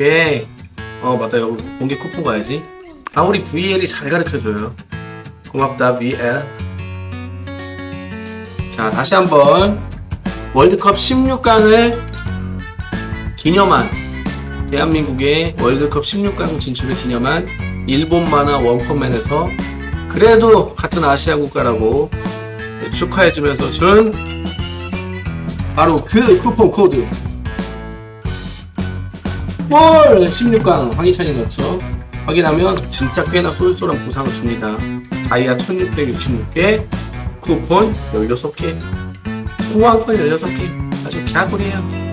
오케이. 어, 맞다. 여기 공개 쿠폰 가야지. 아, 우리 VL이 잘 가르쳐줘요. 고맙다, VL. 자, 다시 한번 월드컵 16강을 기념한 대한민국의 월드컵 16강 진출을 기념한 일본 만화 원펀맨에서 그래도 같은 아시아 국가라고 축하해주면서 준 바로 그 쿠폰 코드. 볼 16강 황희찬이 넣었죠. 확인하면 진짜 꽤나 쏠쏠한 보상을 줍니다. 다이아 1666개 쿠폰 16개 소환권 16개. 아주 개꿀이에요